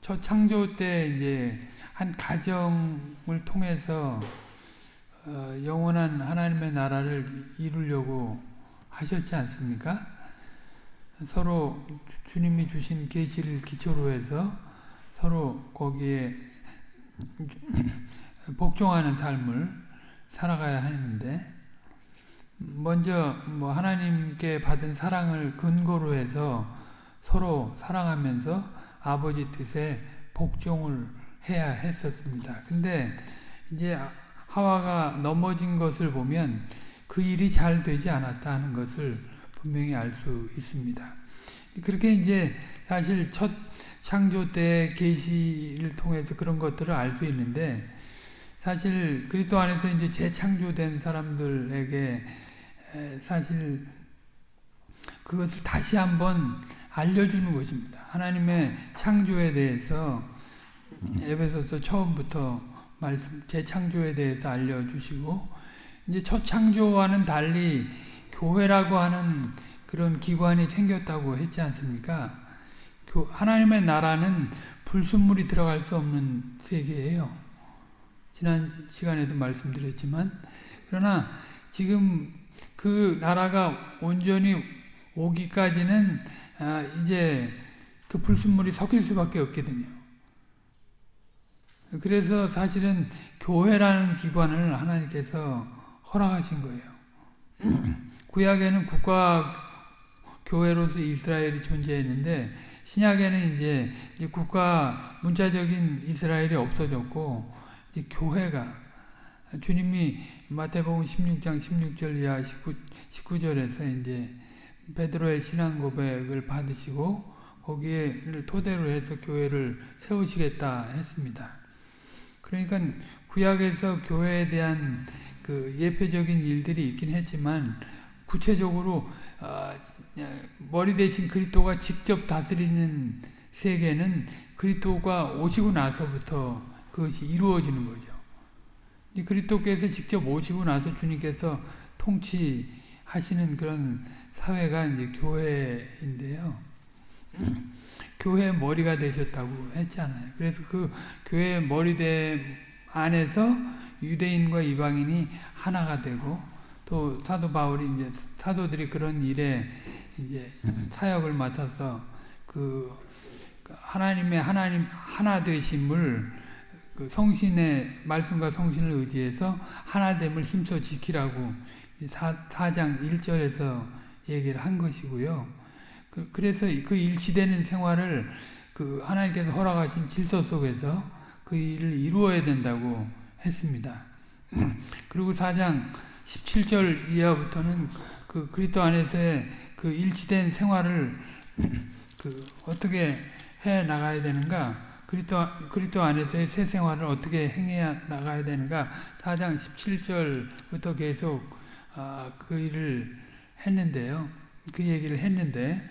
첫 창조 때 이제 한 가정을 통해서 어, 영원한 하나님의 나라를 이루려고 하셨지 않습니까? 서로 주 님이 주신 계시를 기초로 해서 서로 거기에 복종하는 삶을 살아가야 하는데 먼저 뭐 하나님께 받은 사랑을 근거로 해서 서로 사랑하면서 아버지 뜻에 복종을 해야 했었습니다. 근데 이제 하와가 넘어진 것을 보면 그 일이 잘 되지 않았다는 것을 분명히 알 수 있습니다. 그렇게 이제 사실 첫 창조 때 계시를 통해서 그런 것들을 알 수 있는데 사실 그리스도 안에서 이제 재창조된 사람들에게 사실 그것을 다시 한번 알려주는 것입니다. 하나님의 창조에 대해서 에베소서 처음부터 말씀 재창조에 대해서 알려주시고 이제 첫 창조와는 달리 교회라고 하는 그런 기관이 생겼다고 했지 않습니까? 하나님의 나라는 불순물이 들어갈 수 없는 세계예요. 지난 시간에도 말씀드렸지만 그러나 지금 그 나라가 온전히 오기까지는 아, 이제 그 불순물이 섞일 수밖에 없거든요. 그래서 사실은 교회라는 기관을 하나님께서 허락하신 거예요. 구약에는 국가 교회로서 이스라엘이 존재했는데 신약에는 이제 국가 문자적인 이스라엘이 없어졌고 교회가 주님이 마태복음 16장 16절 이하 19, 19절에서 이제 베드로의 신앙 고백을 받으시고 거기에 토대로 해서 교회를 세우시겠다 했습니다. 그러니까 구약에서 교회에 대한 그 예표적인 일들이 있긴 했지만 구체적으로 어, 머리 대신 그리스도가 직접 다스리는 세계는 그리스도가 오시고 나서부터 그것이 이루어지는 거죠. 그리스도께서 직접 오시고 나서 주님께서 통치하시는 그런 사회가 이제 교회인데요. 교회 머리가 되셨다고 했잖아요. 그래서 그 교회 머리대 안에서 유대인과 이방인이 하나가 되고 또 사도 바울이 이제 사도들이 그런 일에 이제 사역을 맡아서 그 하나님의 하나님 하나 되심을 그 성신의 말씀과 성신을 의지해서 하나됨을 힘써 지키라고 4, 4장 1절에서 얘기를 한 것이고요. 그, 래서 그 일치되는 생활을 그 하나님께서 허락하신 질서 속에서 그 일을 이루어야 된다고 했습니다. 그리고 4장 17절 이하부터는 그 그리스도 안에서의 그 일치된 생활을 그 어떻게 해 나가야 되는가 그리스도 그리스도 안에서의 새 생활을 어떻게 행해야 나가야 되는가 4장 17절부터 계속 아, 그 일을 했는데요. 그 얘기를 했는데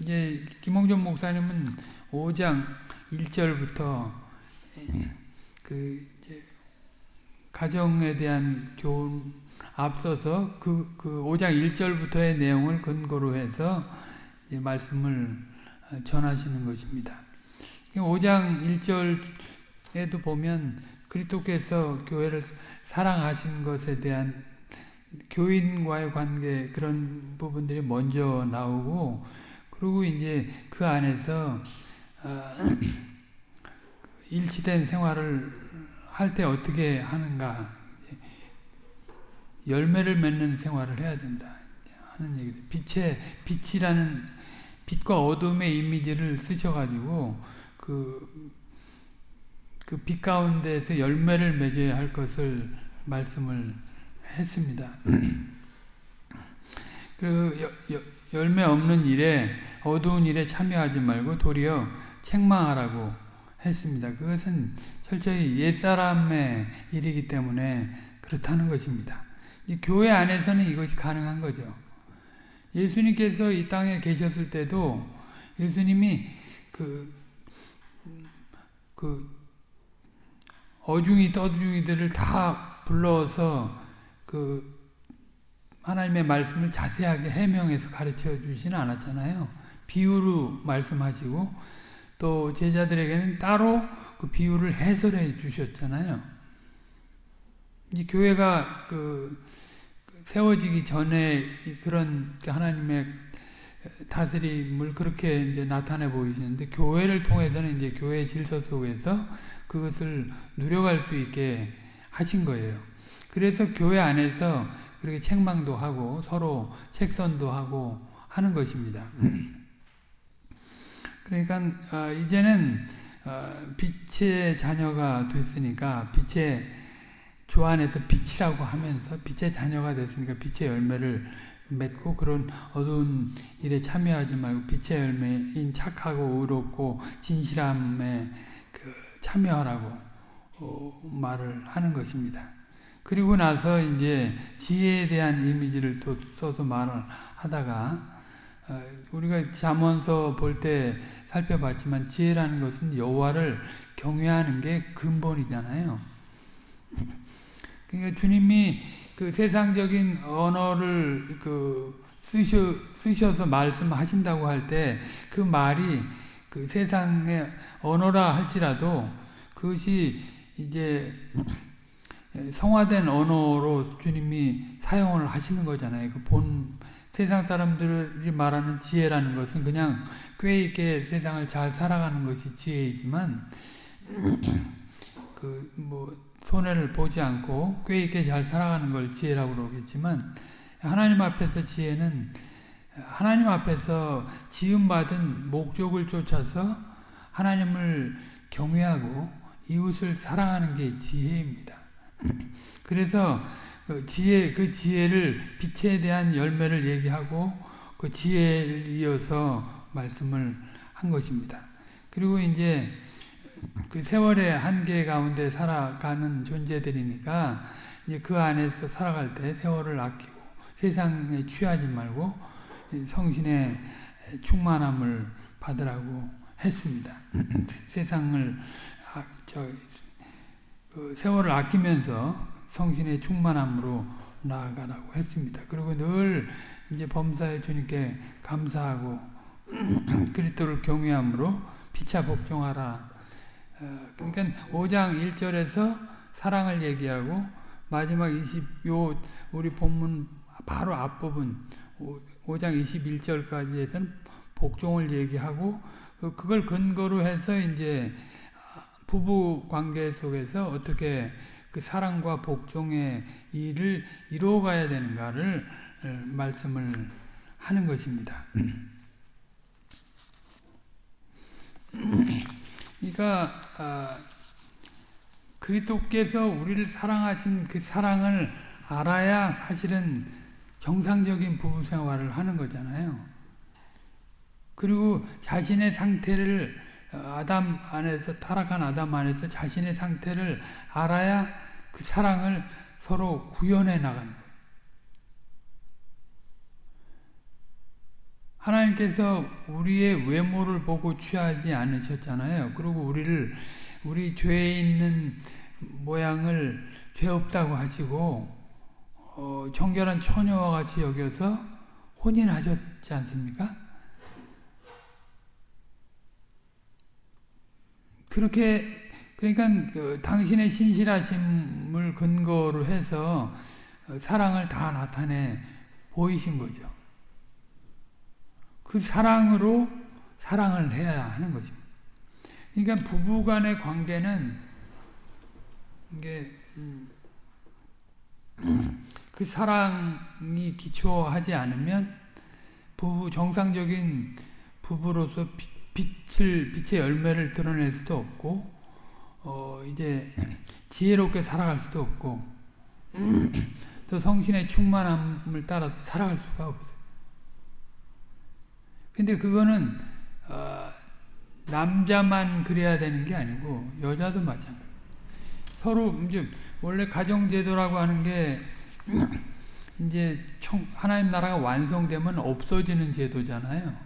이제 김홍준 목사님은 5장 1절부터 그 가정에 대한 교훈 앞서서 그, 그 5장 1절부터의 내용을 근거로 해서 말씀을 전하시는 것입니다. 5장 1절에도 보면 그리스도께서 교회를 사랑하신 것에 대한 교인과의 관계 그런 부분들이 먼저 나오고 그리고 이제 그 안에서 어, 일치된 생활을 할 때 어떻게 하는가. 열매를 맺는 생활을 해야 된다. 하는 얘기 빛의 빛이라는 빛과 어둠의 이미지를 쓰셔가지고 그, 그 빛 가운데서 열매를 맺어야 할 것을 말씀을 했습니다. 그 열매 없는 일에 어두운 일에 참여하지 말고 도리어 책망하라고 했습니다. 그것은 철저히 옛사람의 일이기 때문에 그렇다는 것입니다. 교회 안에서는 이것이 가능한 거죠. 예수님께서 이 땅에 계셨을 때도 예수님이 그, 그 어중이 떠중이들을 다 불러서 그 하나님의 말씀을 자세하게 해명해서 가르쳐 주지는 않았잖아요. 비유로 말씀하시고 또 제자들에게는 따로 그 비유를 해설해 주셨잖아요. 이 교회가 그 세워지기 전에 그런 하나님의 다스림을 그렇게 이제 나타내 보이시는데 교회를 통해서는 이제 교회 질서 속에서 그것을 누려갈 수 있게 하신 거예요. 그래서 교회 안에서 그렇게 책망도 하고 서로 책선도 하고 하는 것입니다. 그러니까 어, 이제는 어, 빛의 자녀가 됐으니까 빛의 주 안에서 빛이라고 하면서 빛의 자녀가 됐으니까 빛의 열매를 맺고 그런 어두운 일에 참여하지 말고 빛의 열매인 착하고 의롭고 진실함에 그 참여하라고 어, 말을 하는 것입니다. 그리고 나서 이제 지혜에 대한 이미지를 또 써서 말을 하다가 어, 우리가 잠언서 볼 때 살펴봤지만 지혜라는 것은 여호와를 경외하는 게 근본이잖아요. 그러니까 주님이 그 세상적인 언어를 그 쓰셔, 쓰셔서 말씀하신다고 할 때 그 말이 그 세상의 언어라 할지라도 그것이 이제 성화된 언어로 주님이 사용을 하시는 거잖아요. 그 본 세상 사람들이 말하는 지혜라는 것은 그냥 꽤 있게 세상을 잘 살아가는 것이 지혜이지만 그 뭐 손해를 보지 않고 꽤 있게 잘 살아가는 걸 지혜라고 그러겠지만 하나님 앞에서 지혜는 하나님 앞에서 지음받은 목적을 쫓아서 하나님을 경외하고 이웃을 사랑하는 게 지혜입니다. 그래서 그 지혜, 그 지혜를 빛에 대한 열매를 얘기하고 그 지혜를 이어서 말씀을 한 것입니다. 그리고 이제 그 세월의 한계 가운데 살아가는 존재들이니까 이제 그 안에서 살아갈 때 세월을 아끼고 세상에 취하지 말고 성신의 충만함을 받으라고 했습니다. 세상을 아, 저, 그 세월을 아끼면서 성신의 충만함으로 나아가라고 했습니다. 그리고 늘 이제 범사에 주님께 감사하고 그리스도를 경외함으로 피차 복종하라. 어, 그러니까 5장 1절에서 사랑을 얘기하고 마지막 20 요 우리 본문 바로 앞부분 5 장 21절까지에서는 복종을 얘기하고 그, 그걸 근거로 해서 이제 부부 관계 속에서 어떻게 그 사랑과 복종의 일을 이루어가야 되는가를 어, 말씀을 하는 것입니다. 그러니까 아, 그리스도께서 우리를 사랑하신 그 사랑을 알아야 사실은 정상적인 부부 생활을 하는 거잖아요. 그리고 자신의 상태를 아담 안에서 타락한 아담 안에서 자신의 상태를 알아야 그 사랑을 서로 구현해 나가는. 하나님께서 우리의 외모를 보고 취하지 않으셨잖아요. 그리고 우리를 우리 죄에 있는 모양을 죄 없다고 하시고 어, 정결한 처녀와 같이 여겨서 혼인하셨지 않습니까? 그렇게 그러니까 그 당신의 신실하심을 근거로 해서 사랑을 다 나타내 보이신 거죠. 그 사랑으로 사랑을 해야 하는 것입니다. 그러니까 부부간의 관계는 이게 음, 그 사랑이 기초하지 않으면 부부 정상적인 부부로서 빛을 빛의 열매를 드러낼 수도 없고 어 이제 지혜롭게 살아갈 수도 없고 또 성신의 충만함을 따라서 살아갈 수가 없어요. 근데 그거는 어 남자만 그래야 되는 게 아니고 여자도 마찬가지. 서로 이제 원래 가정 제도라고 하는 게 이제 총 하나님 나라가 완성되면 없어지는 제도잖아요.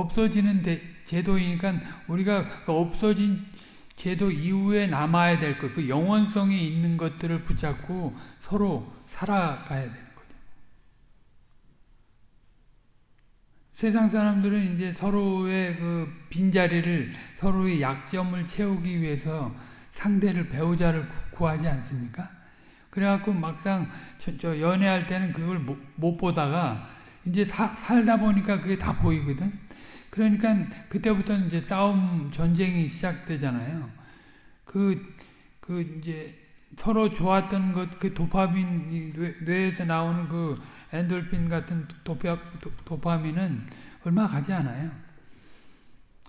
없어지는 제도이니까 우리가 그 없어진 제도 이후에 남아야 될 것, 그 영원성이 있는 것들을 붙잡고 서로 살아가야 되는 거죠. 세상 사람들은 이제 서로의 그 빈자리를 서로의 약점을 채우기 위해서 상대를 배우자를 구하지 않습니까? 그래갖고 막상 저, 저 연애할 때는 그걸 못, 못 보다가 이제 사, 살다 보니까 그게 다 보이거든. 그러니까 그때부터는 이제 싸움 전쟁이 시작되잖아요. 그, 그 이제 서로 좋았던 것, 그 도파민, 뇌, 에서 나오는 그 엔돌핀 같은 도파, 도파민은 얼마 가지 않아요.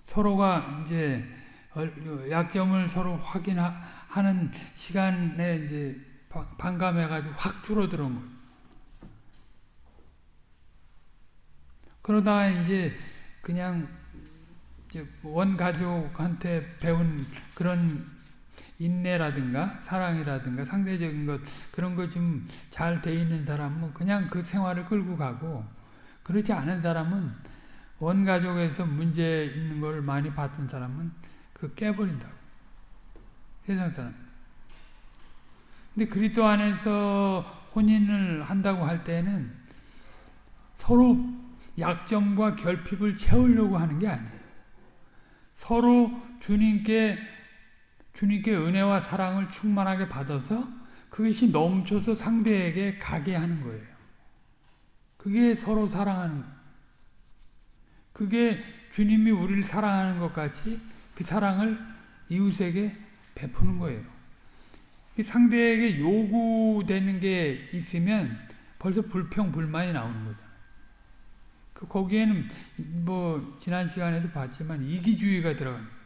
서로가 이제 약점을 서로 확인하는 시간에 이제 반감해가지고 확 줄어드는 거예요. 그러다가 이제 그냥 원 가족한테 배운 그런 인내라든가 사랑이라든가 상대적인 것 그런 거 좀 잘 돼 있는 사람은 그냥 그 생활을 끌고 가고 그렇지 않은 사람은 원 가족에서 문제 있는 걸 많이 봤던 사람은 그 깨버린다고 세상 사람. 근데 그리스도 안에서 혼인을 한다고 할 때는 서로 약점과 결핍을 채우려고 하는 게 아니에요. 서로 주님께 주님께 은혜와 사랑을 충만하게 받아서 그것이 넘쳐서 상대에게 가게 하는 거예요. 그게 서로 사랑하는. 그게 주님이 우리를 사랑하는 것 같이 그 사랑을 이웃에게 베푸는 거예요. 상대에게 요구되는 게 있으면 벌써 불평, 불만이 나오는 거죠. 그 거기에는 뭐 지난 시간에도 봤지만 이기주의가 들어갑니다.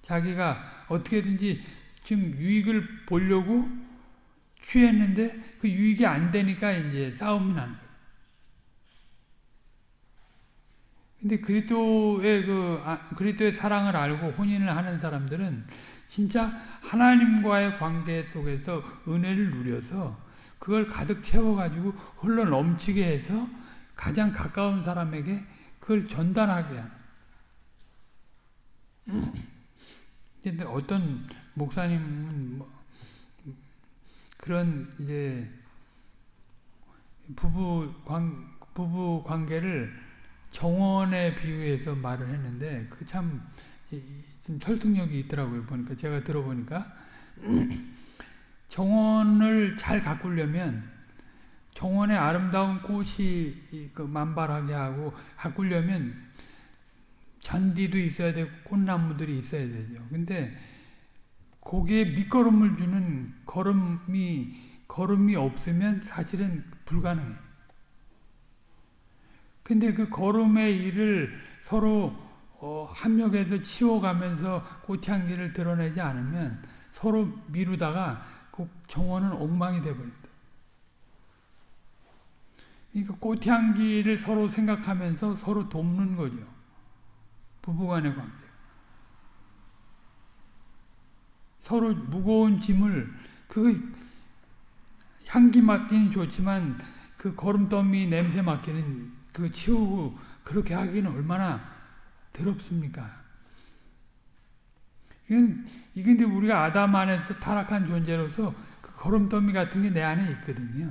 자기가 어떻게든지 지금 유익을 보려고 취했는데 그 유익이 안 되니까 이제 싸움이 나는 거예요. 근데 그리스도의 그 아, 그리스도의 사랑을 알고 혼인을 하는 사람들은 진짜 하나님과의 관계 속에서 은혜를 누려서 그걸 가득 채워 가지고 흘러 넘치게 해서 가장 가까운 사람에게 그걸 전달하게 하는. 근데 어떤 목사님은 뭐 그런 이제 부부 관 부부 관계를 정원에 비유해서 말을 했는데 그 참 좀 설득력이 있더라고요 보니까 제가 들어보니까 정원을 잘 가꾸려면 정원에 아름다운 꽃이 그 만발하게 하고 가꾸려면 잔디도 있어야 되고 꽃나무들이 있어야 되죠. 근데 거기에 밑거름을 주는 걸음이 걸음이 없으면 사실은 불가능해요. 근데 그 걸음의 일을 서로 어, 합력해서 치워가면서 꽃향기를 드러내지 않으면 서로 미루다가 그 정원은 엉망이 되버립니다. 그러니까 꽃향기를 서로 생각하면서 서로 돕는 거죠. 부부간의 관계. 서로 무거운 짐을 그 향기 맡기는 좋지만 그 거름더미 냄새 맡기는 그 치우고 그렇게 하기는 얼마나 더럽습니까? 이건 이근데 우리가 아담 안에서 타락한 존재로서 그 거름더미 같은 게 내 안에 있거든요.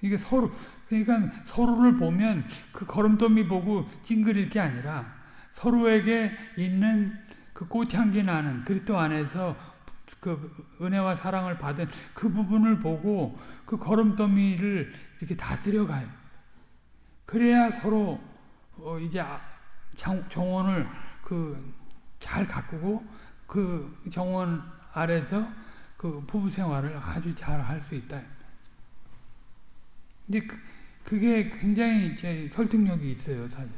이게 서로 그러니까 서로를 보면 그 걸음더미 보고 찡그릴 게 아니라 서로에게 있는 그 꽃향기 나는 그리스도 안에서 그 은혜와 사랑을 받은 그 부분을 보고 그 걸음더미를 이렇게 다스려 가요. 그래야 서로 어 이제 아, 정원을 그 잘 가꾸고 그 정원 아래서 그 부부 생활을 아주 잘 할 수 있다. 근데 그, 그게 굉장히 설득력이 있어요, 사실.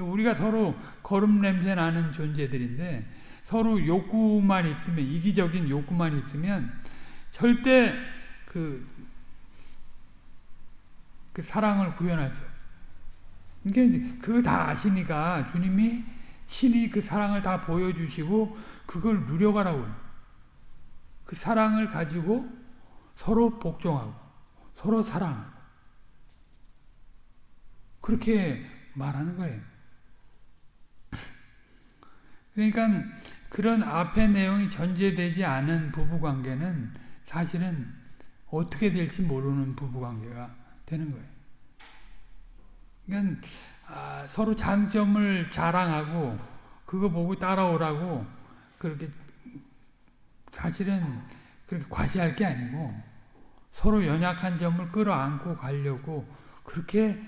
우리가 서로 거름 냄새 나는 존재들인데 서로 욕구만 있으면 이기적인 욕구만 있으면 절대 그, 그 사랑을 구현할 수. 그러니까 그거 다 아시니까 주님이 신이 그 사랑을 다 보여주시고 그걸 누려가라고요. 그 사랑을 가지고 서로 복종하고 서로 사랑하고 그렇게 말하는 거예요. 그러니까 그런 앞의 내용이 전제되지 않은 부부관계는 사실은 어떻게 될지 모르는 부부관계가 되는 거예요. 그러니까 아, 서로 장점을 자랑하고 그거 보고 따라오라고 그렇게 사실은 그렇게 과시할 게 아니고 서로 연약한 점을 끌어안고 가려고 그렇게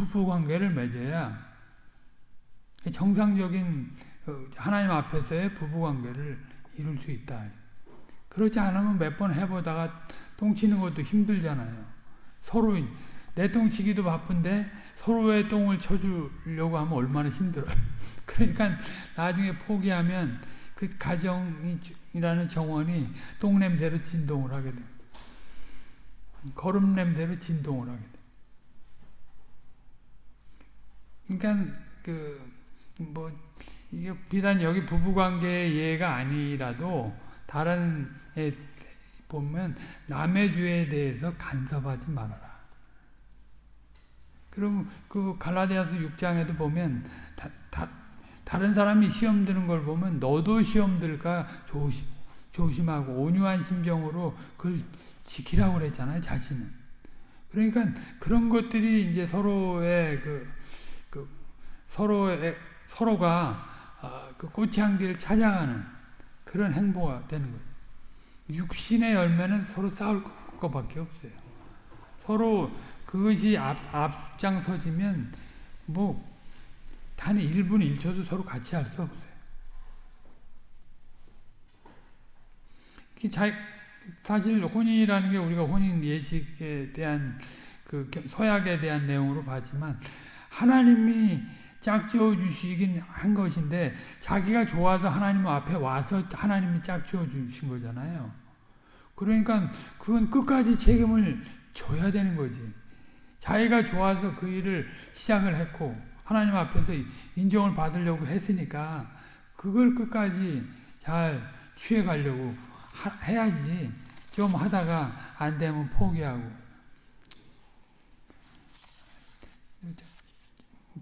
부부 관계를 맺어야 정상적인 어, 하나님 앞에서의 부부 관계를 이룰 수 있다. 그렇지 않으면 몇 번 해보다가 똥치는 것도 힘들잖아요. 서로 내 똥치기도 바쁜데 서로의 똥을 쳐주려고 하면 얼마나 힘들어요. 그러니까 나중에 포기하면 그 가정이라는 정원이 똥 냄새로 진동을 하게 됩니다. 거름 냄새로 진동을 하게 됩니다. 그러니까 그 뭐 이게 비단 여기 부부관계의 예가 아니라도 다른 에 보면 남의 죄에 대해서 간섭하지 말아라. 그럼 그 갈라디아서 6장에도 보면 다, 다, 다른 사람이 시험 드는 걸 보면 너도 시험 들까 조심, 조심하고 온유한 심정으로 그걸 지키라고 그랬잖아요, 자신은. 그러니까 그런 것들이 이제 서로의 그, 그 서로의 서로가 어, 그 꽃향기를 찾아가는 그런 행보가 되는 거예요. 육신의 열매는 서로 싸울 것밖에 없어요. 서로 그것이 앞, 앞장서지면 뭐 단 1분 1초도 서로 같이 할 수 없어요. 사실 혼인이라는 게 우리가 혼인 예식에 대한 그 서약에 대한 내용으로 봤지만 하나님이 짝지어 주시긴 한 것인데 자기가 좋아서 하나님 앞에 와서 하나님이 짝지어 주신 거잖아요. 그러니까 그건 끝까지 책임을 져야 되는 거지. 자기가 좋아서 그 일을 시작을 했고 하나님 앞에서 인정을 받으려고 했으니까 그걸 끝까지 잘 취해가려고 해야지. 좀 하다가 안 되면 포기하고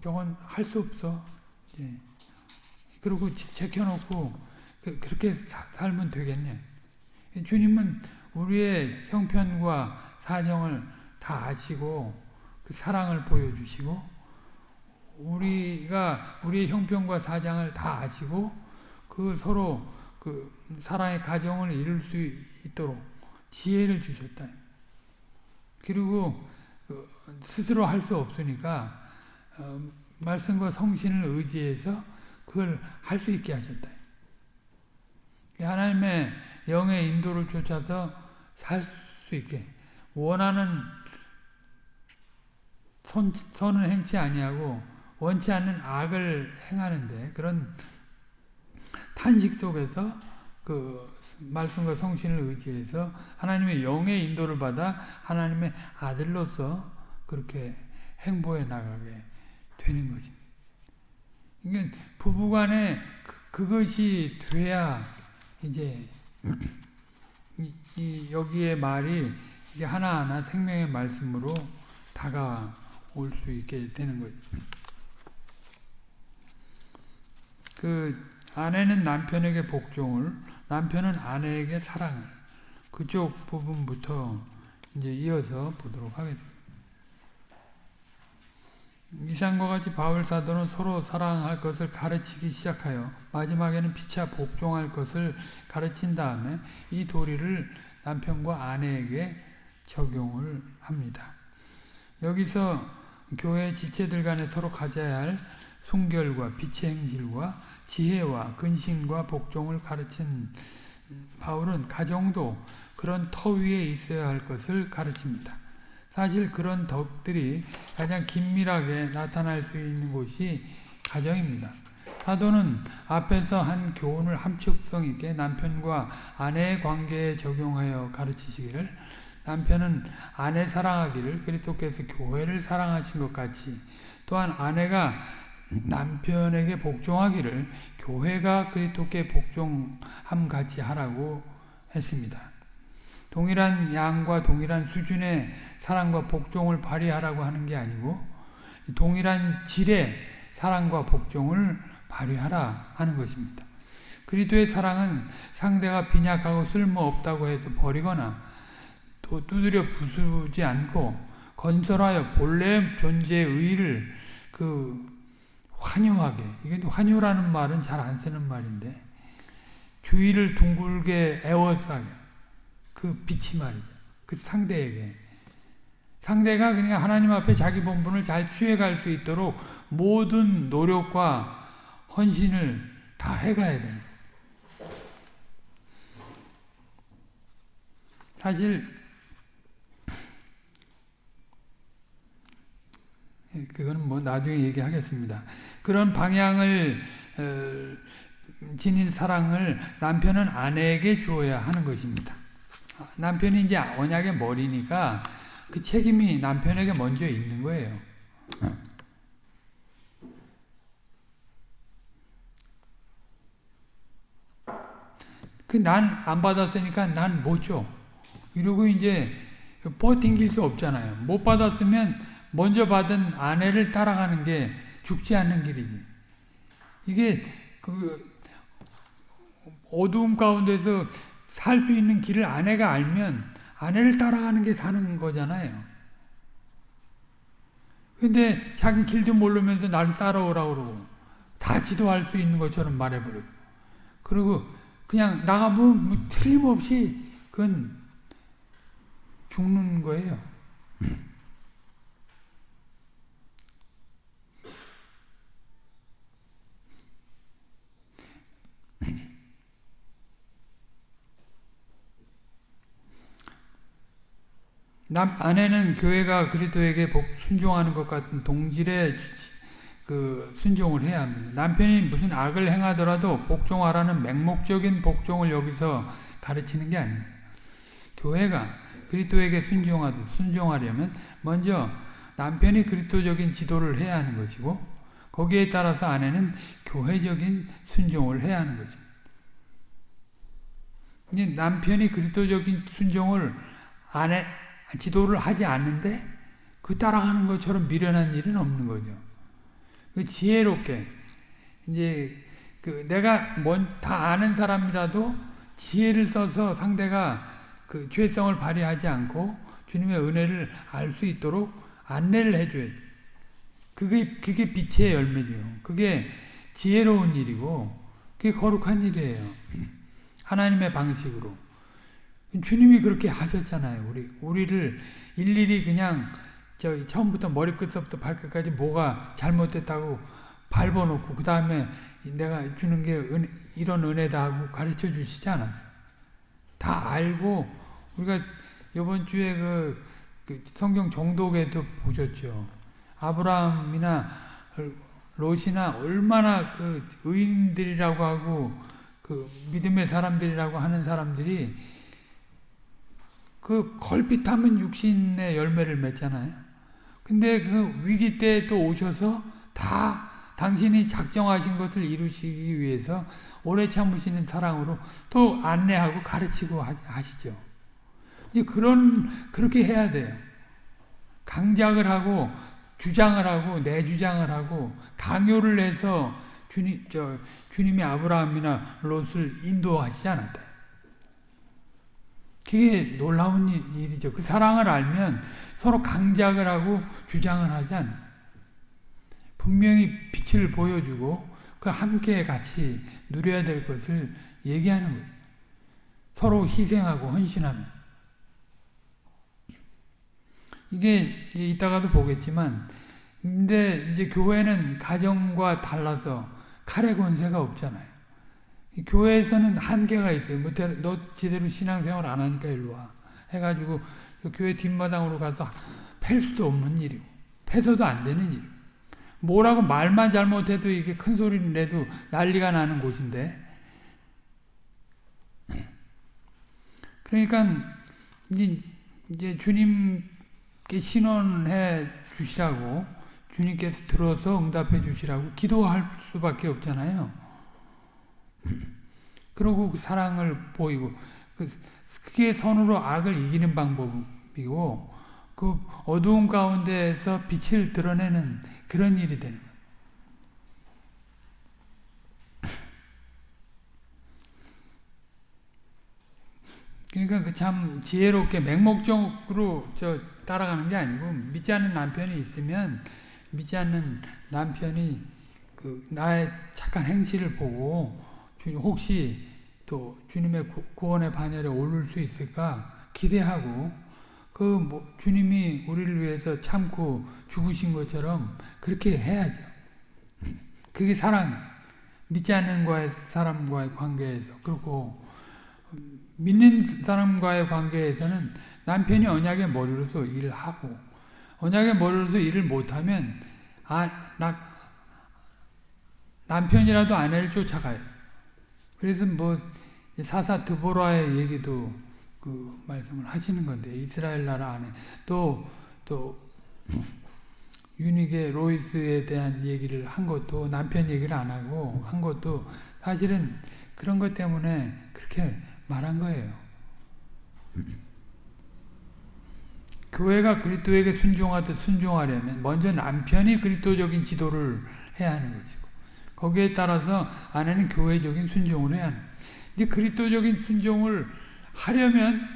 저건 할수 없어. 예. 그리고 제켜놓고 그, 그렇게 살면 되겠네. 주님은 우리의 형편과 사정을 다 아시고 그 사랑을 보여주시고 우리가 우리의 형편과 사정을 다 아시고 그 서로 그 사랑의 가정을 이룰 수 있도록 지혜를 주셨다. 그리고 그 스스로 할 수 없으니까 어, 말씀과 성신을 의지해서 그걸 할 수 있게 하셨다. 하나님의 영의 인도를 쫓아서 살 수 있게 원하는 선, 선은 행치 아니하고 원치 않는 악을 행하는데 그런 탄식 속에서 그 말씀과 성신을 의지해서 하나님의 영의 인도를 받아 하나님의 아들로서 그렇게 행보해 나가게 되는 거지. 그러니까 부부간에 그, 것이 돼야 이제 이, 이 여기에 말이 이제 하나하나 생명의 말씀으로 다가올 수 있게 되는 거죠. 그 아내는 남편에게 복종을, 남편은 아내에게 사랑을 그쪽 부분부터 이제 이어서 보도록 하겠습니다. 이상과 같이 바울 사도는 서로 사랑할 것을 가르치기 시작하여 마지막에는 피차 복종할 것을 가르친 다음에 이 도리를 남편과 아내에게 적용을 합니다. 여기서 교회 지체들 간에 서로 가져야 할 순결과 빛의 행실과 지혜와 근신과 복종을 가르친 바울은 가정도 그런 터 위에 있어야 할 것을 가르칩니다. 사실 그런 덕들이 가장 긴밀하게 나타날 수 있는 곳이 가정입니다. 사도는 앞에서 한 교훈을 함축성 있게 남편과 아내의 관계에 적용하여 가르치시기를 남편은 아내 사랑하기를 그리스도께서 교회를 사랑하신 것 같이 또한 아내가 남편에게 복종하기를 교회가 그리스도께 복종함 같이 하라고 했습니다. 동일한 양과 동일한 수준의 사랑과 복종을 발휘하라고 하는 게 아니고 동일한 질의 사랑과 복종을 발휘하라 하는 것입니다. 그리스도의 사랑은 상대가 빈약하고 쓸모없다고 해서 버리거나 또 두드려 부수지 않고 건설하여 본래 존재의 의를 그 환유하게 이게 환유라는 말은 잘 안 쓰는 말인데 주위를 둥글게 에워싸게 그 빛이 말이죠. 그 상대에게 상대가 그냥 하나님 앞에 자기 본분을 잘 취해갈 수 있도록 모든 노력과 헌신을 다 해가야 됩니다. 사실 그거는 뭐 나중에 얘기하겠습니다. 그런 방향을 어, 지닌 사랑을 남편은 아내에게 주어야 하는 것입니다. 남편이 이제 언약의 머리니까 그 책임이 남편에게 먼저 있는 거예요. 그 난 안 받았으니까 난 못 줘. 이러고 이제 버팅길 수 없잖아요. 못 받았으면 먼저 받은 아내를 따라가는 게 죽지 않는 길이지. 이게 그 어두움 가운데서 살 수 있는 길을 아내가 알면 아내를 따라가는 게 사는 거잖아요. 근데 자기 길도 모르면서 나를 따라오라고 그러고 다 지도할 수 있는 것처럼 말해버리고 그리고 그냥 나가보면 뭐 틀림없이 그건 죽는 거예요. 남 아내는 교회가 그리스도에게 순종하는 것 같은 동질의 그 순종을 해야 합니다. 남편이 무슨 악을 행하더라도 복종하라는 맹목적인 복종을 여기서 가르치는 게 아닙니다. 교회가 그리스도에게 순종하듯 순종하려면 먼저 남편이 그리스도적인 지도를 해야 하는 것이고 거기에 따라서 아내는 교회적인 순종을 해야 하는 것입니다. 남편이 그리스도적인 순종을 아내 지도를 하지 않는데 그 따라가는 것처럼 미련한 일은 없는 거죠. 그 지혜롭게 이제 그 내가 뭔다 아는 사람이라도 지혜를 써서 상대가 그 죄성을 발휘하지 않고 주님의 은혜를 알 수 있도록 안내를 해줘야지. 그게 그게 빛의 열매죠. 그게 지혜로운 일이고 그게 거룩한 일이에요. 하나님의 방식으로. 주님이 그렇게 하셨잖아요. 우리 우리를 일일이 그냥 저 처음부터 머리끝부터 발끝까지 뭐가 잘못됐다고 밟아놓고 그 다음에 내가 주는 게 은, 이런 은혜다 하고 가르쳐 주시지 않았어요. 다 알고 우리가 이번 주에 그, 그 성경 정독에도 보셨죠. 아브라함이나 롯이나 얼마나 그 의인들이라고 하고 그 믿음의 사람들이라고 하는 사람들이 그 걸핏하면 육신의 열매를 맺잖아요. 근데 그 위기 때 또 오셔서 다 당신이 작정하신 것을 이루시기 위해서 오래 참으시는 사랑으로 또 안내하고 가르치고 하시죠. 이제 그런 그렇게 해야 돼요. 강작을 하고 주장을 하고 내주장을 하고 강요를 해서 주님 저 주님이 아브라함이나 롯을 인도하시지 않았다. 그게 놀라운 일이죠. 그 사랑을 알면 서로 강작을 하고 주장을 하지 않 분명히 빛을 보여주고 그 함께 같이 누려야 될 것을 얘기하는 거예요. 서로 희생하고 헌신하면. 이게 이따가도 보겠지만 근데 이제 교회는 가정과 달라서 칼의 권세가 없잖아요. 교회에서는 한계가 있어요. 뭐, 너 제대로 신앙생활 안 하니까 일로 와. 해가지고 그 교회 뒷마당으로 가서 팰 수도 없는 일이고, 패서도 안 되는 일이고. 뭐라고 말만 잘못해도 이게 큰 소리를 내도 난리가 나는 곳인데. 그러니까, 이제 주님께 신원해 주시라고, 주님께서 들어서 응답해 주시라고 기도할 수밖에 없잖아요. 그리고 그 사랑을 보이고 그, 그게 선으로 악을 이기는 방법이고 그 어두운 가운데에서 빛을 드러내는 그런 일이 되는 거예요. 그러니까 그 참 지혜롭게 맹목적으로 저 따라가는 게 아니고 믿지 않는 남편이 있으면 믿지 않는 남편이 그 나의 착한 행실을 보고 주님 혹시 또 주님의 구원의 반열에 오를 수 있을까 기대하고 그 뭐 주님이 우리를 위해서 참고 죽으신 것처럼 그렇게 해야죠. 그게 사랑. 믿지 않는 과의 사람과의 관계에서 그리고 믿는 사람과의 관계에서는 남편이 언약의 머리로서 일을 하고 언약의 머리로서 일을 못하면 아, 나, 남편이라도 아내를 쫓아가요. 그래서 뭐 사사 드보라의 얘기도 그 말씀을 하시는 건데 이스라엘 나라 안에 또 또 유닉의 로이스에 대한 얘기를 한 것도 남편 얘기를 안 하고 한 것도 사실은 그런 것 때문에 그렇게 말한 거예요. 교회가 그리스도에게 순종하듯 순종하려면 먼저 남편이 그리스도적인 지도를 해야 하는 것이고 거기에 따라서 아내는 교회적인 순종을 해야 하는 이제 그리스도적인 순종을 하려면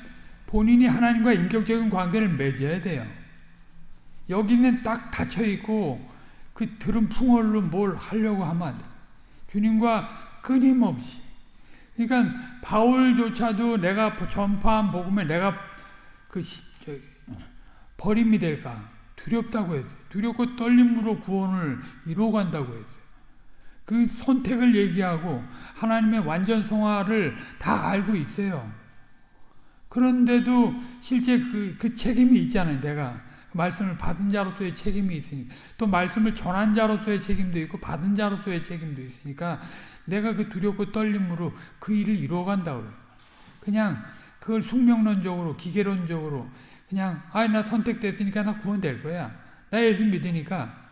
본인이 하나님과 인격적인 관계를 맺어야 돼요. 여기는 딱 닫혀 있고 그 들은 풍월로 뭘 하려고 하면 안 돼. 주님과 끊임없이. 그러니까 바울조차도 내가 전파한 복음에 내가 그 시, 저, 버림이 될까 두렵다고 했어요. 두렵고 떨림으로 구원을 이루어 간다고 했어요. 그 선택을 얘기하고 하나님의 완전 성화를 다 알고 있어요. 그런데도 실제 그, 그 책임이 있잖아요. 내가 말씀을 받은 자로서의 책임이 있으니까 또 말씀을 전한 자로서의 책임도 있고 받은 자로서의 책임도 있으니까 내가 그 두렵고 떨림으로 그 일을 이루어간다고 그냥 그걸 숙명론적으로 기계론적으로 그냥 아나 선택됐으니까 나 구원될 거야 나 예수 믿으니까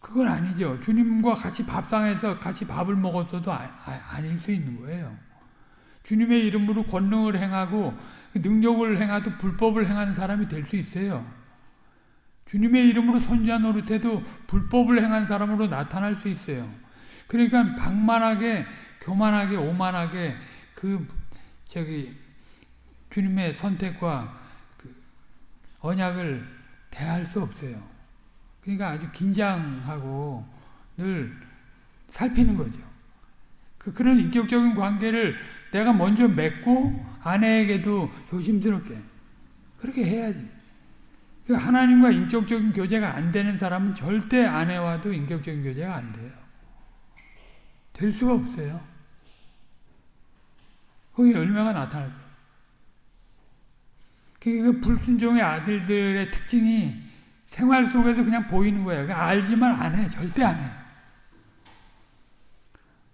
그건 아니죠 주님과 같이 밥상에서 같이 밥을 먹었어도 아, 아, 닐수 있는 거예요 주님의 이름으로 권능을 행하고 능력을 행하도 불법을 행하는 사람이 될 수 있어요. 주님의 이름으로 선지자 노릇해도 불법을 행한 사람으로 나타날 수 있어요. 그러니까 방만하게 교만하게 오만하게 그 저기 주님의 선택과 그 언약을 대할 수 없어요. 그러니까 아주 긴장하고 늘 살피는 거죠. 그 그런 인격적인 관계를 내가 먼저 맺고 아내에게도 조심스럽게 그렇게 해야지. 그 하나님과 인격적인 교제가 안 되는 사람은 절대 아내와도 인격적인 교제가 안 돼요. 될 수가 없어요. 거기 열매가 나타날 거예요. 그 불순종의 아들들의 특징이 생활 속에서 그냥 보이는 거예요. 알지만 안 해. 절대 안 해.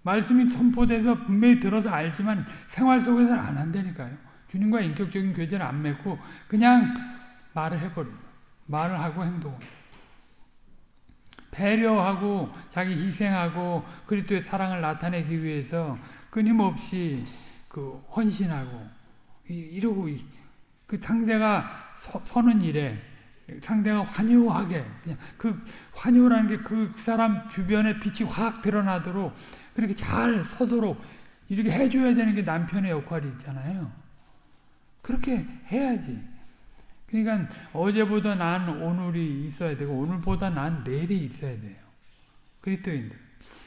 말씀이 선포돼서 분명히 들어서 알지만 생활 속에서는 안 한다니까요. 주님과 인격적인 교제를 안 맺고 그냥 말을 해버려요. 말을 하고 행동을. 배려하고 자기 희생하고 그리스도의 사랑을 나타내기 위해서 끊임없이 그 헌신하고 이러고 그 상대가 서, 는 일에 상대가 환요하게 그냥 그 환요라는 게 그 사람 주변에 빛이 확 드러나도록 그렇게 잘 서도록 이렇게 해줘야 되는 게 남편의 역할이 있잖아요. 그렇게 해야지. 그러니까 어제보다 난 오늘이 있어야 되고 오늘보다 난 내일이 있어야 돼요. 그리스도인들.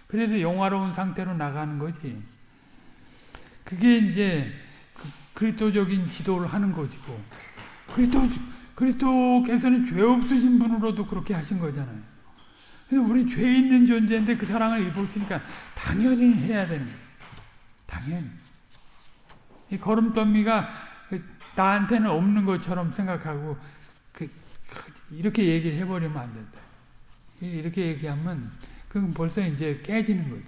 그래서 영화로운 상태로 나가는 거지. 그게 이제 그 그리스도적인 지도를 하는 것이고 그리스도 그리스도께서는 죄 없으신 분으로도 그렇게 하신 거잖아요. 그래서 우리 죄 있는 존재인데 그 사랑을 입었으니까 당연히 해야 되는 거예요. 당연히. 이 걸음더미가 나한테는 없는 것처럼 생각하고 그, 이렇게 얘기를 해버리면 안 된다. 이렇게 얘기하면 그건 벌써 이제 깨지는 거죠.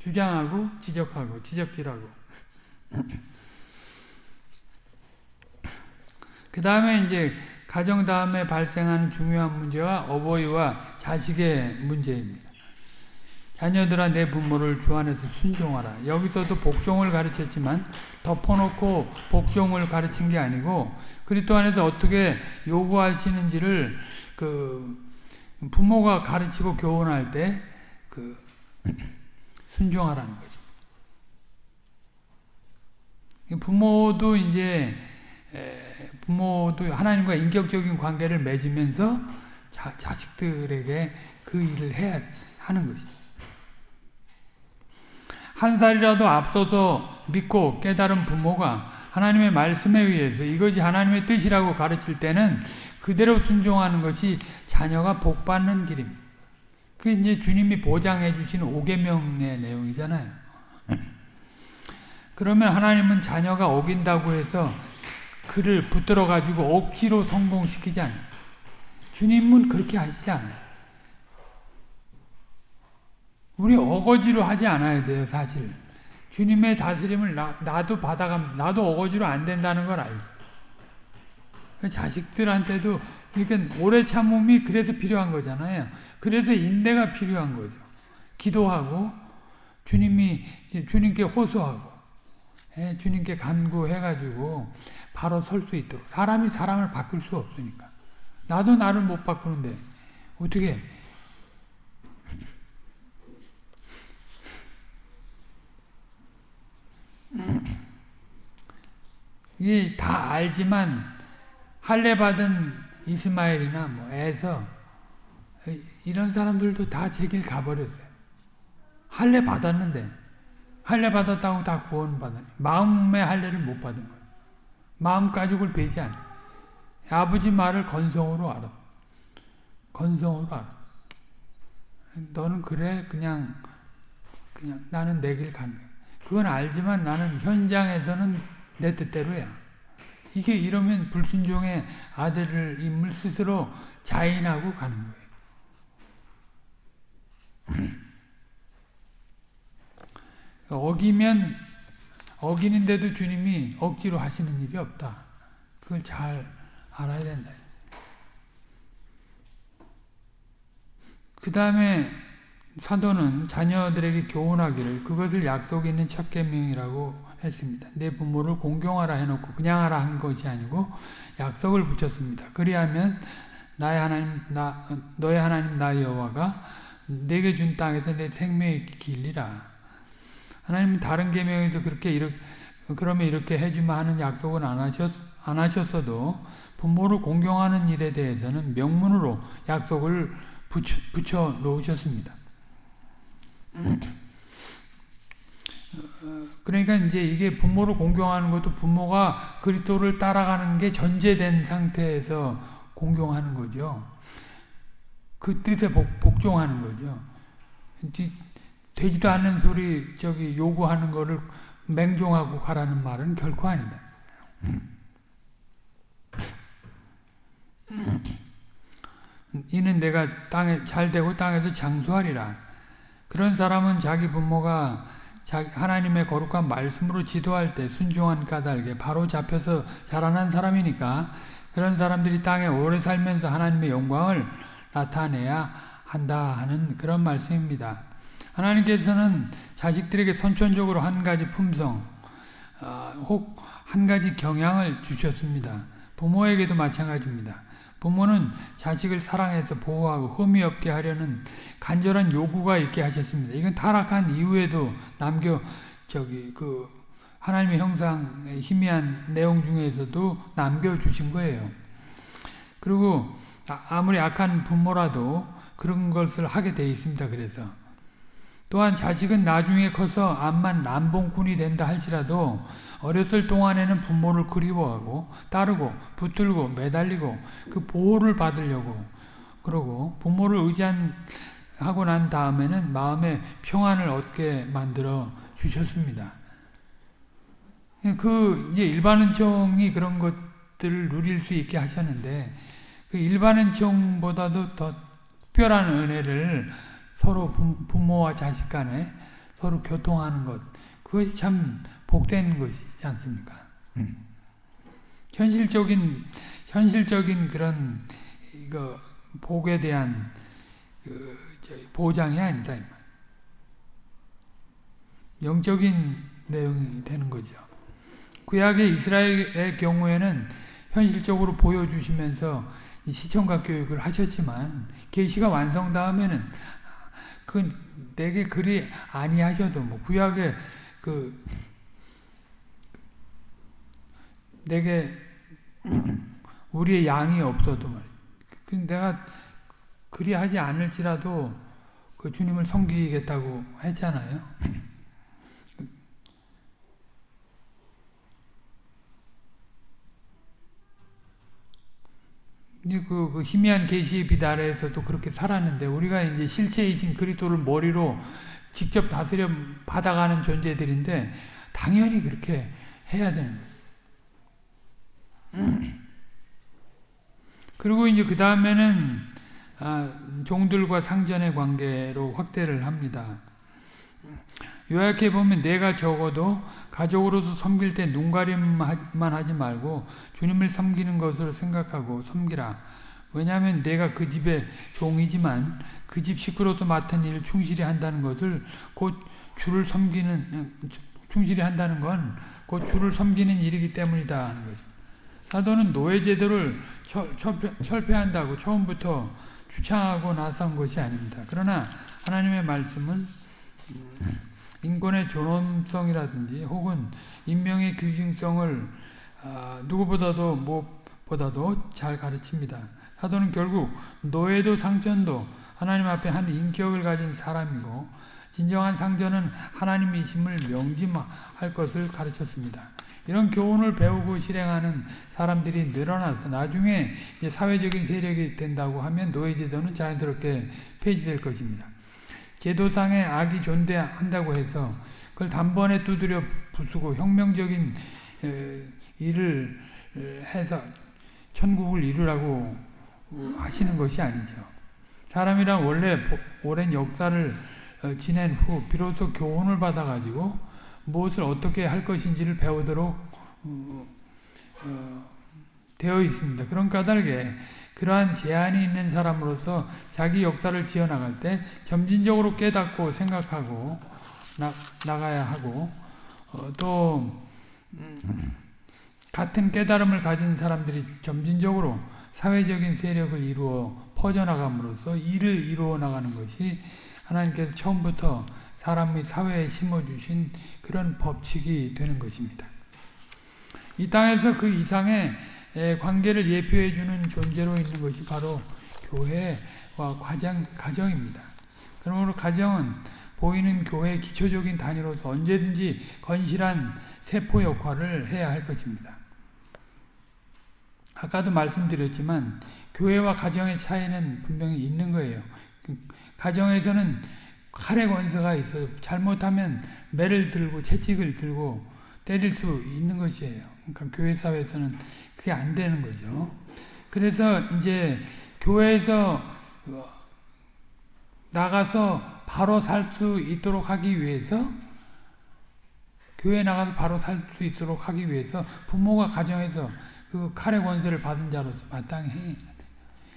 주장하고 지적하고 지적질하고. 그 다음에 이제 가정 다음에 발생하는 중요한 문제와 어버이와 자식의 문제입니다. 자녀들아 내 부모를 주 안에서 순종하라. 여기서도 복종을 가르쳤지만 덮어놓고 복종을 가르친 게 아니고 그리스도 안에서 어떻게 요구하시는지를 그 부모가 가르치고 교훈할 때 그 순종하라는 거죠. 부모도 이제 부모도 하나님과 인격적인 관계를 맺으면서 자, 자식들에게 그 일을 해야 하는 것이죠. 한 살이라도 앞서서 믿고 깨달은 부모가 하나님의 말씀에 의해서 이것이 하나님의 뜻이라고 가르칠 때는 그대로 순종하는 것이 자녀가 복받는 길입니다. 그 이제 주님이 보장해 주신 5계명의 내용이잖아요. 그러면 하나님은 자녀가 어긴다고 해서 그를 붙들어 가지고 억지로 성공시키지 않아요. 주님은 그렇게 하시지 않아요. 우리 어거지로 하지 않아야 돼요, 사실. 주님의 다스림을 나, 나도 받아가 나도 어거지로 안 된다는 걸 알죠. 그 자식들한테도 그러니까 오래 참음이 그래서 필요한 거잖아요. 그래서 인내가 필요한 거죠. 기도하고 주님이 주님께 호소하고 예, 주님께 간구해가지고 바로 설 수 있도록. 사람이 사람을 바꿀 수 없으니까. 나도 나를 못 바꾸는데 어떻게 이게 다 알지만 할례 받은 이스마엘이나 뭐 에서 이런 사람들도 다 제길 가버렸어요. 할례 받았는데 할례 받았다고 다 구원 받았 마음의 할례를 못 받은 거예요. 마음 가죽을 베지 않아. 아버지 말을 건성으로 알아. 건성으로 알아. 너는 그래 그냥 그냥 나는 내 길 가는 거야. 그건 알지만 나는 현장에서는 내 뜻대로야. 이게 이러면 불순종의 아들을 임을 스스로 자인하고 가는 거예요. 어기면 어기는데도 주님이 억지로 하시는 일이 없다. 그걸 잘 알아야 된다. 그 다음에 사도는 자녀들에게 교훈하기를 그것을 약속 있는 첫 계명이라고 했습니다. 내 부모를 공경하라 해놓고 그냥 하라 한 것이 아니고 약속을 붙였습니다. 그리하면 나의 하나님 나 너의 하나님 나 여호와가 내게 준 땅에서 내 생명이 길리라. 하나님은 다른 계명에서 그렇게 이렇게 그러면 이렇게 해주마 하는 약속은 안 하셨 안 하셨어도 부모를 공경하는 일에 대해서는 명문으로 약속을 붙여, 붙여 놓으셨습니다. 그러니까 이제 이게 부모를 공경하는 것도 부모가 그리스도를 따라가는 게 전제된 상태에서 공경하는 거죠. 그 뜻에 복, 복종하는 거죠. 되지도 않는 소리 저기 요구하는 거를 맹종하고 가라는 말은 결코 아니다. 이는 내가 땅에 잘 되고 땅에서 장수하리라. 그런 사람은 자기 부모가 하나님의 거룩한 말씀으로 지도할 때 순종한 까닭에 바로 잡혀서 자라난 사람이니까 그런 사람들이 땅에 오래 살면서 하나님의 영광을 나타내야 한다 하는 그런 말씀입니다. 하나님께서는 자식들에게 선천적으로 한 가지 품성, 어, 혹한 가지 경향을 주셨습니다. 부모에게도 마찬가지입니다. 부모는 자식을 사랑해서 보호하고 흠이 없게 하려는 간절한 요구가 있게 하셨습니다. 이건 타락한 이후에도 남겨 저기 그 하나님의 형상의 희미한 내용 중에서도 남겨 주신 거예요. 그리고 아, 아무리 악한 부모라도 그런 것을 하게 돼 있습니다. 그래서 또한 자식은 나중에 커서 암만 남봉꾼이 된다 할지라도 어렸을 동안에는 부모를 그리워하고 따르고 붙들고 매달리고 그 보호를 받으려고 그러고 부모를 의지하고 난 다음에는 마음의 평안을 얻게 만들어 주셨습니다. 그 이제 일반은총이 그런 것들을 누릴 수 있게 하셨는데 그 일반은총보다도 더 특별한 은혜를 서로 부모와 자식 간에 서로 교통하는 것 그것이 참 복된 것이지 않습니까? 음. 현실적인 현실적인 그런 이거 복에 대한 그 보장이 아니다. 영적인 내용이 되는 거죠. 구약의 이스라엘의 경우에는 현실적으로 보여주시면서 시청각 교육을 하셨지만 계시가 완성 다음에는 그 내게 그리 아니하셔도 뭐 구약의 그 내게 우리의 양이 없어도 말이야. 그 내가 그리 하지 않을지라도 그 주님을 섬기겠다고 했잖아요. 그, 그 희미한 계시의 빛 아래에서도 그렇게 살았는데 우리가 이제 실체이신 그리스도를 머리로 직접 다스려 받아가는 존재들인데 당연히 그렇게 해야 되는. 그리고 이제 그 다음에는 아, 종들과 상전의 관계로 확대를 합니다. 요약해 보면 내가 적어도 가족으로서 섬길 때 눈가림만 하지 말고 주님을 섬기는 것으로 생각하고 섬기라. 왜냐하면 내가 그 집의 종이지만 그 집 식구로서 맡은 일을 충실히 한다는 것을 곧 주를 섬기는 충실히 한다는 건 곧 주를 섬기는 일이기 때문이다 하는 거죠. 사도는 노예 제도를 철폐, 한다고 처음부터 주창하고 나선 것이 아닙니다. 그러나 하나님의 말씀은 인권의 존엄성이라든지 혹은 인명의 규증성을 아, 누구보다도 무엇보다도 잘 가르칩니다. 사도는 결국 노예도 상전도 하나님 앞에 한 인격을 가진 사람이고 진정한 상전은 하나님이심을 명심할 것을 가르쳤습니다. 이런 교훈을 배우고 실행하는 사람들이 늘어나서 나중에 사회적인 세력이 된다고 하면 노예제도는 자연스럽게 폐지될 것입니다. 제도상의 악이 존재한다고 해서 그걸 단번에 두드려 부수고 혁명적인 일을 해서 천국을 이루라고 하시는 것이 아니죠. 사람이란 원래 오랜 역사를 어, 지낸 후 비로소 교훈을 받아가지고 무엇을 어떻게 할 것인지를 배우도록 어, 어, 되어 있습니다. 그런 까닭에 그러한 제한이 있는 사람으로서 자기 역사를 지어나갈 때 점진적으로 깨닫고 생각하고 나, 나가야 하고 어, 또 음, 같은 깨달음을 가진 사람들이 점진적으로 사회적인 세력을 이루어 퍼져나감으로써 일을 이루어 나가는 것이 하나님께서 처음부터 사람 및 사회에 심어주신 그런 법칙이 되는 것입니다. 이 땅에서 그 이상의 관계를 예표해 주는 존재로 있는 것이 바로 교회와 가정, 가정입니다. 그러므로 가정은 보이는 교회의 기초적인 단위로서 언제든지 건실한 세포 역할을 해야 할 것입니다. 아까도 말씀드렸지만 교회와 가정의 차이는 분명히 있는 거예요. 가정에서는 칼의 권세가 있어요. 잘못하면 매를 들고 채찍을 들고 때릴 수 있는 것이에요. 그러니까 교회 사회에서는 그게 안 되는 거죠. 그래서 이제 교회에서 어, 나가서 바로 살 수 있도록 하기 위해서 교회 나가서 바로 살 수 있도록 하기 위해서 부모가 가정에서 그 칼의 권세를 받은 자로서 마땅히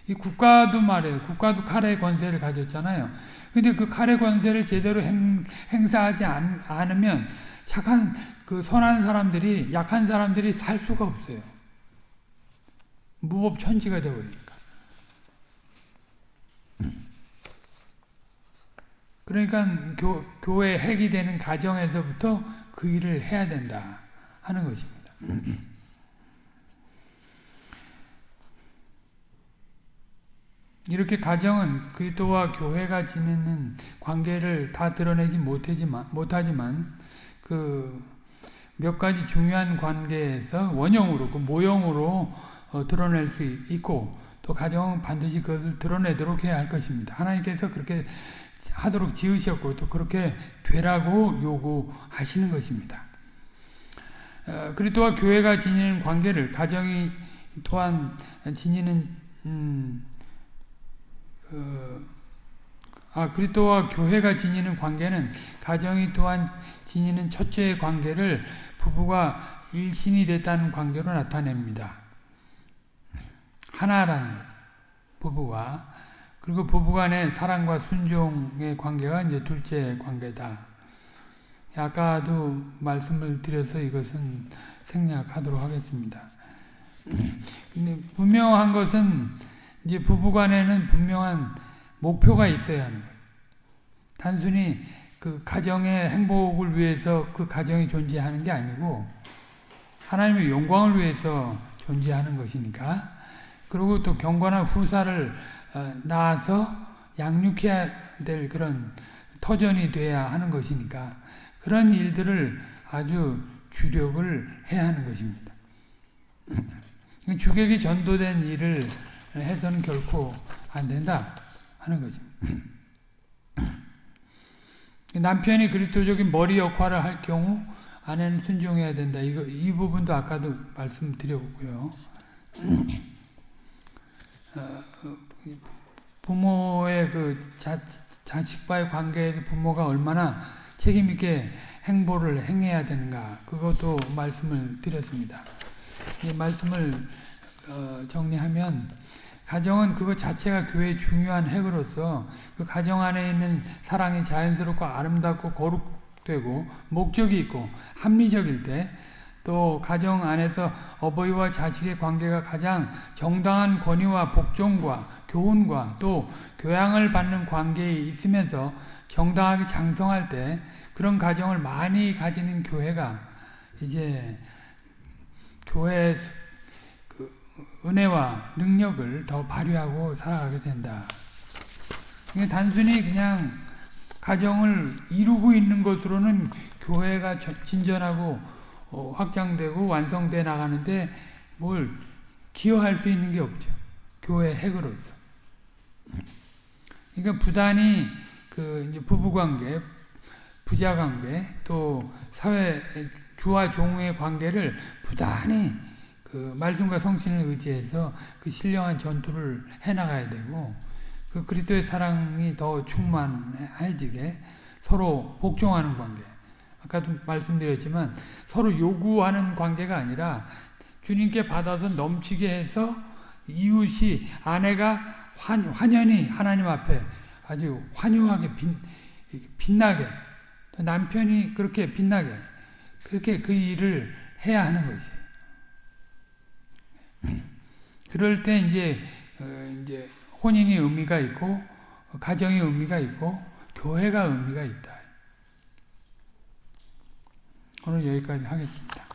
이 국가도 말이에요. 국가도 칼의 권세를 가졌잖아요. 근데 그 칼의 권세를 제대로 행, 사하지 않, 않으면 착한 그 선한 사람들이 약한 사람들이 살 수가 없어요. 무법천지가 되어버리니까. 그러니까 교, 교회 핵이 되는 가정에서부터 그 일을 해야 된다 하는 것입니다. 이렇게 가정은 그리스도와 교회가 지내는 관계를 다 드러내지 못하지만, 그 몇 가지 중요한 관계에서 원형으로, 그 모형으로 어, 드러낼 수 있고 또 가정은 반드시 그것을 드러내도록 해야 할 것입니다. 하나님께서 그렇게 하도록 지으셨고 또 그렇게 되라고 요구하시는 것입니다. 어, 그리스도와 교회가 지니는 관계를 가정이 또한 지니는 음, 어, 아, 그리스도와 교회가 지니는 관계는 가정이 또한 지니는 첫째의 관계를 부부가 일신이 됐다는 관계로 나타냅니다. 하나라는 부부가 그리고 부부간의 사랑과 순종의 관계가 이제 둘째 관계다. 아까도 말씀을 드려서 이것은 생략하도록 하겠습니다. 분명한 것은 이제 부부간에는 분명한 목표가 있어야 하는 거예요. 단순히 그 가정의 행복을 위해서 그 가정이 존재하는 게 아니고 하나님의 영광을 위해서 존재하는 것이니까 그리고 또 경건한 후사를 어, 낳아서 양육해야 될 그런 터전이 돼야 하는 것이니까 그런 일들을 아주 주력을 해야 하는 것입니다. 주객이 전도된 일을 해서는 결코 안 된다 하는 것입니다. 남편이 그리스도적인 머리 역할을 할 경우 아내는 순종해야 된다. 이거 이 부분도 아까도 말씀드렸고요. 어, 부모의 그 자, 자식과의 관계에서 부모가 얼마나 책임 있게 행보를 행해야 되는가 그것도 말씀을 드렸습니다. 이 말씀을 어, 정리하면 가정은 그것 자체가 교회의 중요한 핵으로서 그 가정 안에 있는 사랑이 자연스럽고 아름답고 거룩되고 목적이 있고 합리적일 때 또 가정 안에서 어버이와 자식의 관계가 가장 정당한 권위와 복종과 교훈과 또 교양을 받는 관계에 있으면서 정당하게 장성할 때 그런 가정을 많이 가지는 교회가 이제 교회의 그 은혜와 능력을 더 발휘하고 살아가게 된다. 단순히 그냥 가정을 이루고 있는 것으로는 교회가 진전하고 어, 확장되고 완성돼 나가는데 뭘 기여할 수 있는 게 없죠. 교회 핵으로서. 그러니까 부단히 그 부부관계, 부자관계, 또 사회 주와 종의 관계를 부단히 그 말씀과 성신을 의지해서 그 신령한 전투를 해나가야 되고 그 그리스도의 사랑이 더 충만해지게 서로 복종하는 관계. 아까도 말씀드렸지만 서로 요구하는 관계가 아니라 주님께 받아서 넘치게 해서 이웃이 아내가 환, 환연히 하나님 앞에 아주 환영하게 빛, 빛나게 남편이 그렇게 빛나게 그렇게 그 일을 해야 하는 것이. 그럴 때 이제 어, 이제 혼인이 의미가 있고 가정이 의미가 있고 교회가 의미가 있다. 오늘 여기까지 하겠습니다.